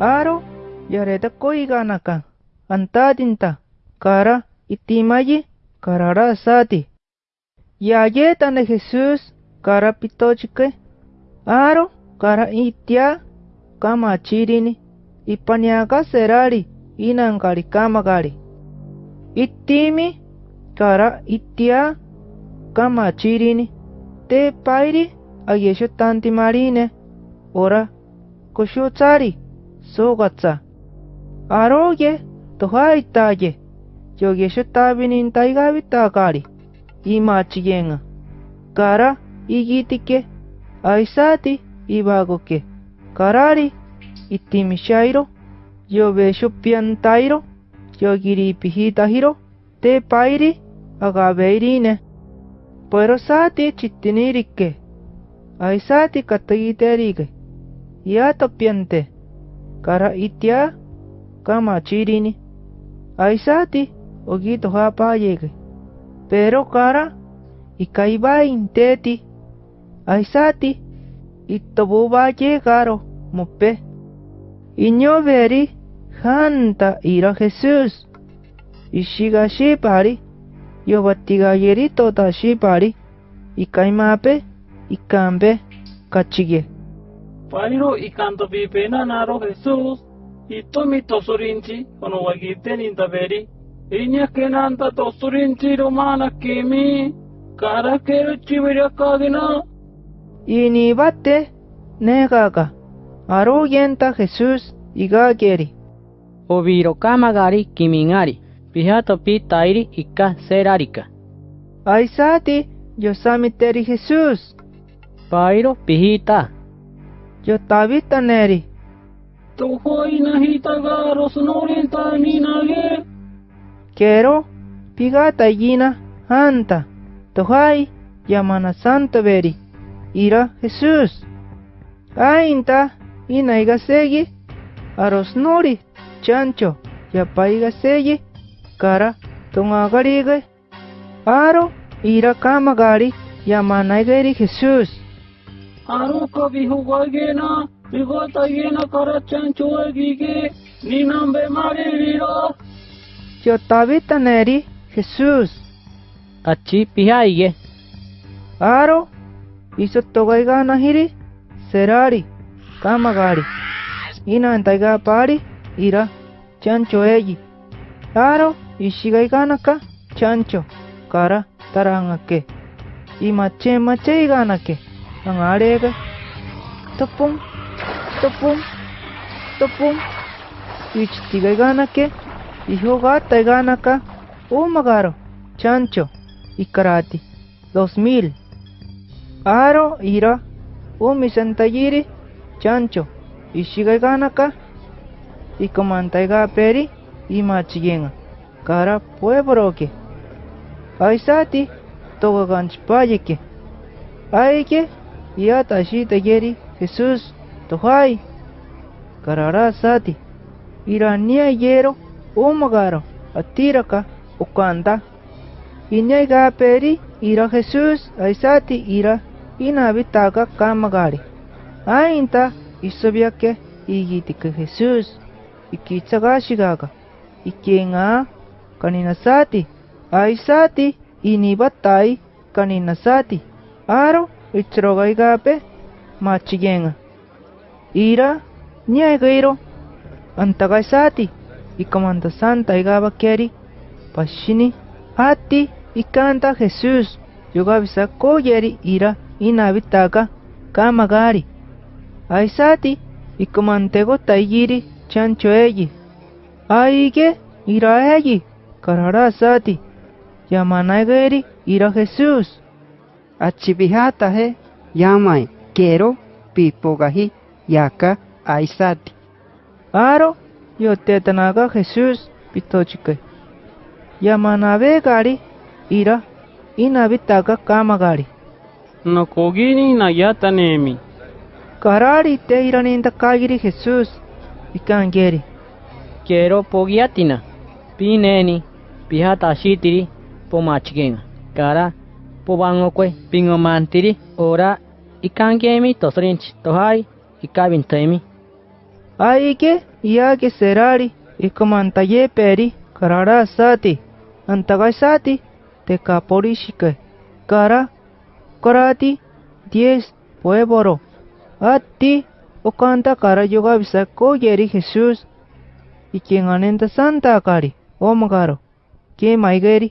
Aro yareta koiganaka antadinta kara itimayi karara sati. Yayetane Jesús kara pitochike. Aro kara itia kama chirini ipaniaka serari inankari kamagari. Itimi kara itia kama chirini te pairi ayesho sogatsa. Aroye tohaitaye yogesho tabinin taigabita imachiyenga. Kara igitike. Aisati ibagoke. Karari itimishairo yobesho piantairo yogiri pihitahiro te pairi agabeirine. Pero sati chittinirike aisati katagiterige yato piante karaitia kamachirini aisati okitohapayeki pero kara ikaibain teti aisati itobubaye karo mope iñoberi janta ira jesus. Ishigashipari yobatigayerito tashipari ikaimape ikambe kachigue Pairo ikanto pipena naro Jesús itomi tosurinchi ono wagiten intaberi inya kenanta tosurinchi romana kimi kara kero chiviria kagina ini bate negaga arogenta Jesús igageri Oviro kamagari kimingari. Pihato pi tairi ika serarika. aisati yosamiteri Jesús Pairo pihita. Yo tabita neri. Tohoi nahita garo sonorinta ninage Quiero pigata yina hanta tohai yamana santo veri. Ira Jesús. Ainta ina iga segi aros nori chancho yapa iga segi kara tonga garige aro ira आरोप को बिहुगे न बिगो न कर चंचुएगी के नीनम बेमारी रीरो yo tabita neri Jesús achi pihaiye aro iso togaiga nahiri serari kamagari ina entaiga pari ira chancho eyi aro ishigaiganaka chancho kara tarangake imache mache iganake angarega topum topum topum ichtigai ganake ihoga taiganaka umagaro chancho ikarati dos mil. Aro ira. Umi sentayiri chancho. Ishigai ganaka ikomantaiga peri imachigenga kara puebroke aisati togaganchpayeke aike iata shitageri Jesús tohai karara sati. Irania yero umagaro atiraka ukanda inyaiga peri ira Jesús aisati ira inabitaga kamagari ainta isobiake igitika Jesús ikitsagashigaga ikenga kaninasati aisati inibatai kaninasati aro ichirogaigape machigenga ira nyaigairo antagaisati ikamanda santa igaba keri pashini hati ikanta Jesús yogabisa koyeri ira inabitaga kamagari. Aisati ikamantego taigiri chancho eyi aige ira eyi karara sati ira Jesús achibihata he yamai kero pipogahi yaka aisati aro yotetanaga Jesús pitochike yamanabe gari ira inabitaga kamagari no kogini na yata nemi karari te iraninda kagiri Jesús ikangeri Quiero pogiatina. Pineni. Pihata shitiri. Pomachigenga. Kara. Pobangokwe. Pingomantiri. Ora. Ikangemi tosrinch. Tohai. Ikabintemi. Aike iake serari ikamantaye peri karara sati antagai sati te kaporishike kara karati diez pueboro ati okanta kara yoga bisako yeri Jesús y quien anenta santa kari omagaro que maigeri